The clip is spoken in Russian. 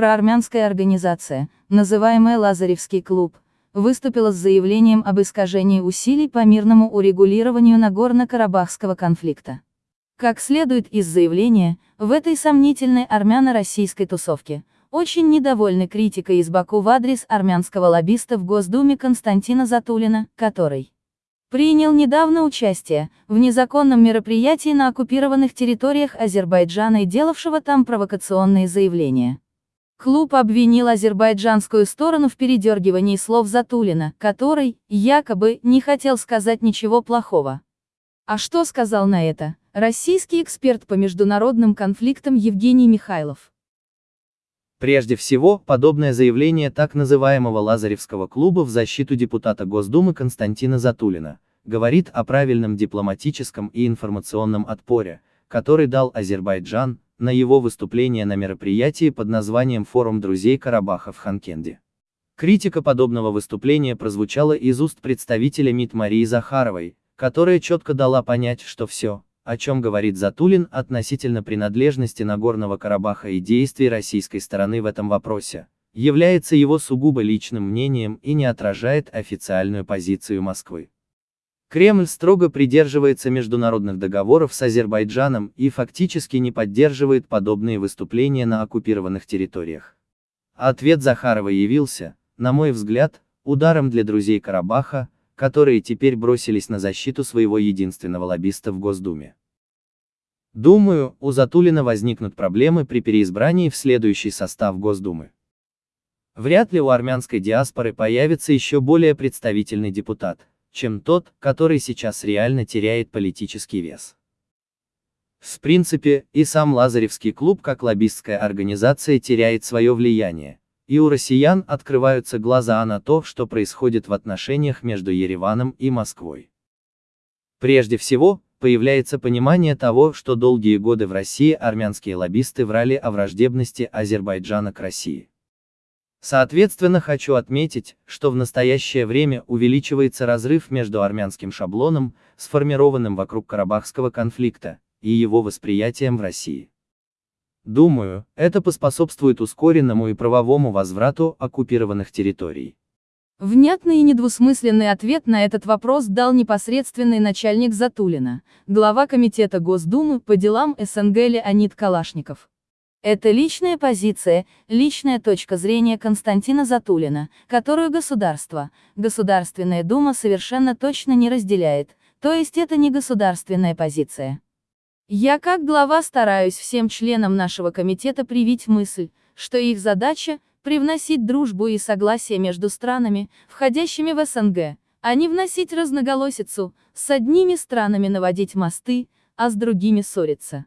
Проармянская организация, называемая Лазаревский клуб, выступила с заявлением об искажении усилий по мирному урегулированию Нагорно-Карабахского конфликта. Как следует из заявления, в этой сомнительной армяно-российской тусовке, очень недовольны критикой из Баку в адрес армянского лоббиста в Госдуме Константина Затулина, который принял недавно участие в незаконном мероприятии на оккупированных территориях Азербайджана и делавшего там провокационные заявления. Клуб обвинил азербайджанскую сторону в передергивании слов Затулина, который, якобы, не хотел сказать ничего плохого. А что сказал на это, российский эксперт по международным конфликтам Евгений Михайлов? Прежде всего, подобное заявление так называемого Лазаревского клуба в защиту депутата Госдумы Константина Затулина говорит о правильном дипломатическом и информационном отпоре, который дал Азербайджан, на его выступление на мероприятии под названием «Форум друзей Карабаха» в Ханкенде. Критика подобного выступления прозвучала из уст представителя МИД Марии Захаровой, которая четко дала понять, что все, о чем говорит Затулин относительно принадлежности Нагорного Карабаха и действий российской стороны в этом вопросе, является его сугубо личным мнением и не отражает официальную позицию Москвы. Кремль строго придерживается международных договоров с Азербайджаном и фактически не поддерживает подобные выступления на оккупированных территориях. Ответ Захарова явился, на мой взгляд, ударом для друзей Карабаха, которые теперь бросились на защиту своего единственного лоббиста в Госдуме. Думаю, у Затулина возникнут проблемы при переизбрании в следующий состав Госдумы. Вряд ли у армянской диаспоры появится еще более представительный депутат, чем тот, который сейчас реально теряет политический вес. В принципе, и сам Лазаревский клуб как лоббистская организация теряет свое влияние, и у россиян открываются глаза на то, что происходит в отношениях между Ереваном и Москвой. Прежде всего, появляется понимание того, что долгие годы в России армянские лоббисты врали о враждебности Азербайджана к России. Соответственно хочу отметить, что в настоящее время увеличивается разрыв между армянским шаблоном, сформированным вокруг Карабахского конфликта, и его восприятием в России. Думаю, это поспособствует ускоренному и правовому возврату оккупированных территорий. Внятный и недвусмысленный ответ на этот вопрос дал непосредственный начальник Затулина, глава Комитета Госдумы по делам СНГ Леонид Калашников. Это личная позиция, личная точка зрения Константина Затулина, которую государство, Государственная Дума совершенно точно не разделяет, то есть это не государственная позиция. Я как глава стараюсь всем членам нашего комитета привить мысль, что их задача – привносить дружбу и согласие между странами, входящими в СНГ, а не вносить разноголосицу, с одними странами наводить мосты, а с другими ссориться.